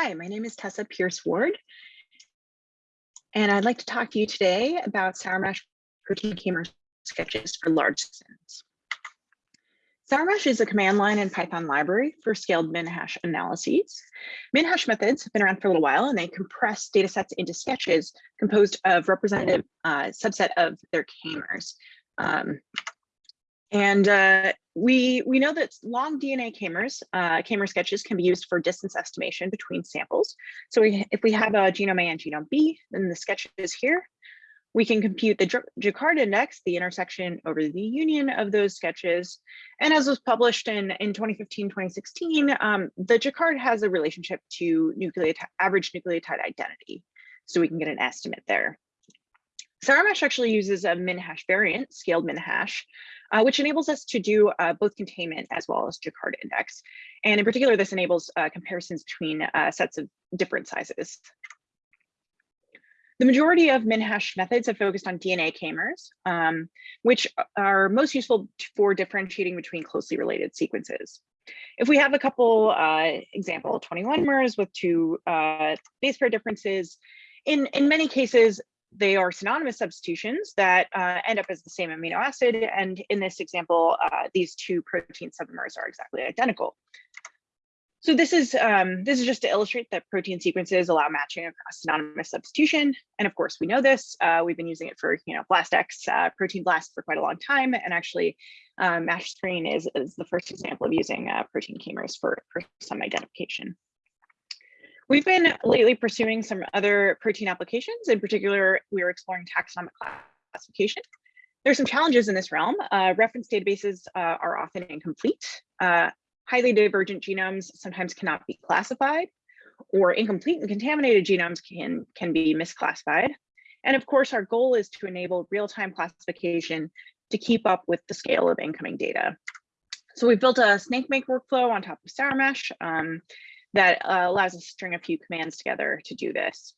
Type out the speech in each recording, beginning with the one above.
Hi, my name is Tessa Pierce Ward, and I'd like to talk to you today about sourmash protein k-mer sketches for large systems. Sourmash is a command line and Python library for scaled min-hash analyses. Min-hash methods have been around for a little while and they compress data sets into sketches composed of representative uh, subset of their k-mers. Um, and uh, we, we know that long DNA k-mers, uh, k-mer sketches can be used for distance estimation between samples. So we, if we have a genome A and genome B, then the sketch is here. We can compute the Jaccard index, the intersection over the union of those sketches. And as was published in, in 2015, 2016, um, the Jaccard has a relationship to nucleotide, average nucleotide identity. So we can get an estimate there. Sourmash actually uses a min-hash variant, scaled min-hash, uh, which enables us to do uh, both containment as well as Jaccard index. And in particular, this enables uh, comparisons between uh, sets of different sizes. The majority of min-hash methods have focused on DNA k-mers, um, which are most useful for differentiating between closely related sequences. If we have a couple uh, example 21 mers with two uh, base pair differences, in, in many cases, they are synonymous substitutions that uh, end up as the same amino acid. And in this example, uh, these two protein submers are exactly identical. So this is um, this is just to illustrate that protein sequences allow matching across synonymous substitution. And of course, we know this. Uh, we've been using it for you know BlastX, uh, Protein Blast for quite a long time. And actually, um, MASH screen is, is the first example of using uh, protein k-mers for, for some identification. We've been lately pursuing some other protein applications. In particular, we are exploring taxonomic classification. There's some challenges in this realm. Uh, reference databases uh, are often incomplete. Uh, highly divergent genomes sometimes cannot be classified, or incomplete and contaminated genomes can, can be misclassified. And of course, our goal is to enable real-time classification to keep up with the scale of incoming data. So we've built a Snakemake workflow on top of sourmash. Um, that uh, allows us to string a few commands together to do this.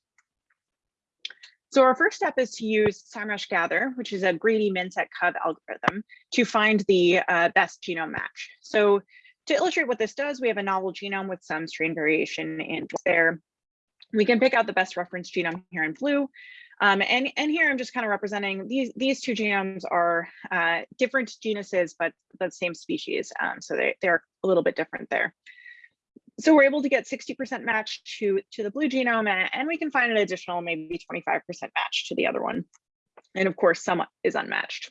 So our first step is to use sourmash Gather, which is a greedy minset cov algorithm to find the uh, best genome match. So to illustrate what this does, we have a novel genome with some strain variation in there. We can pick out the best reference genome here in blue. Um, and, and here I'm just kind of representing these, these two genomes are uh, different genuses, but the same species. Um, so they, they're a little bit different there so we're able to get 60% match to, to the blue genome and we can find an additional maybe 25% match to the other one. And of course, some is unmatched.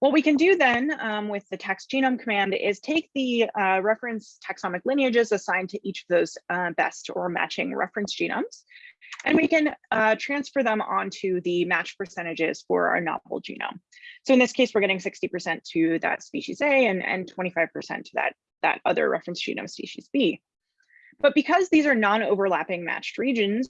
What we can do then um, with the tax genome command is take the uh, reference taxonomic lineages assigned to each of those uh, best or matching reference genomes, and we can uh, transfer them onto the match percentages for our novel genome. So in this case, we're getting 60% to that species A and, and 25% to that that other reference genome species B. But because these are non-overlapping matched regions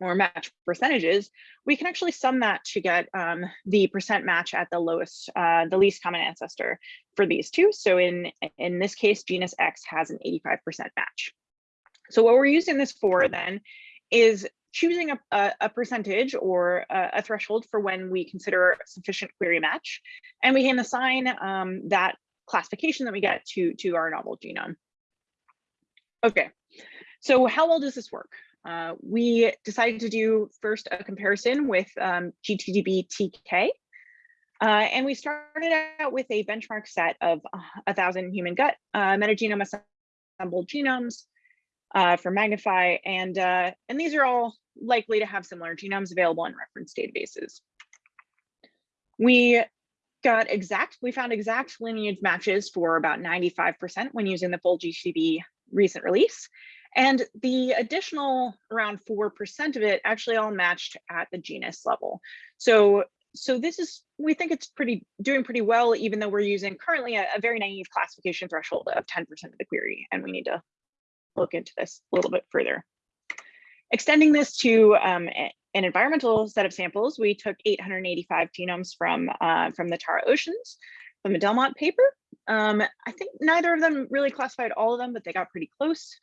or match percentages, we can actually sum that to get um, the percent match at the lowest, uh, the least common ancestor for these two. So in, in this case, genus X has an 85% match. So what we're using this for then is choosing a, a, a percentage or a, a, threshold for when we consider sufficient query match. And we can assign um, that classification that we get to, to our novel genome. Okay, so how well does this work? Uh, we decided to do first a comparison with um, GTDB-Tk. Uh, and we started out with a benchmark set of uh, a thousand human gut uh, metagenome assembled genomes uh, for MGnify. And, uh, and these are all likely to have similar genomes available in reference databases. We got exact, we found exact lineage matches for about 95% when using the full GTDB recent release. And the additional around 4% of it actually all matched at the genus level. So, so this is, we think it's pretty doing pretty well, even though we're using currently a, a very naive classification threshold of 10% of the query. And we need to look into this a little bit further. Extending this to um, an environmental set of samples, we took 885 genomes from, uh, from the Tara Oceans, from the Delmont paper. Um, I think neither of them really classified all of them, but they got pretty close.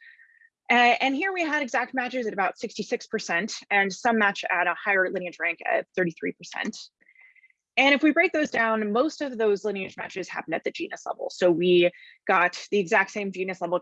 Uh, and here we had exact matches at about 66% and some match at a higher lineage rank at 33%. And if we break those down, most of those lineage matches happen at the genus level. So we got the exact same genus level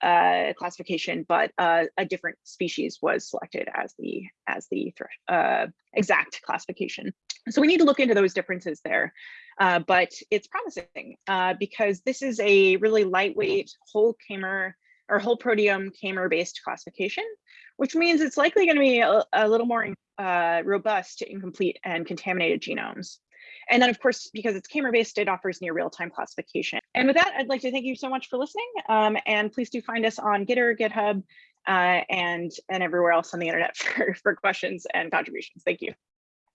uh, classification, but uh, a different species was selected as the as the uh, exact classification. So we need to look into those differences there. Uh, but it's promising uh, because this is a really lightweight whole k-mer or whole proteome k-mer based classification, which means it's likely going to be a, a little more uh, robust to incomplete and contaminated genomes. And then of course, because it's k-mer based, it offers near real time classification. And with that, I'd like to thank you so much for listening. Um, and please do find us on Gitter, GitHub, uh, and, and everywhere else on the internet for, for questions and contributions. Thank you.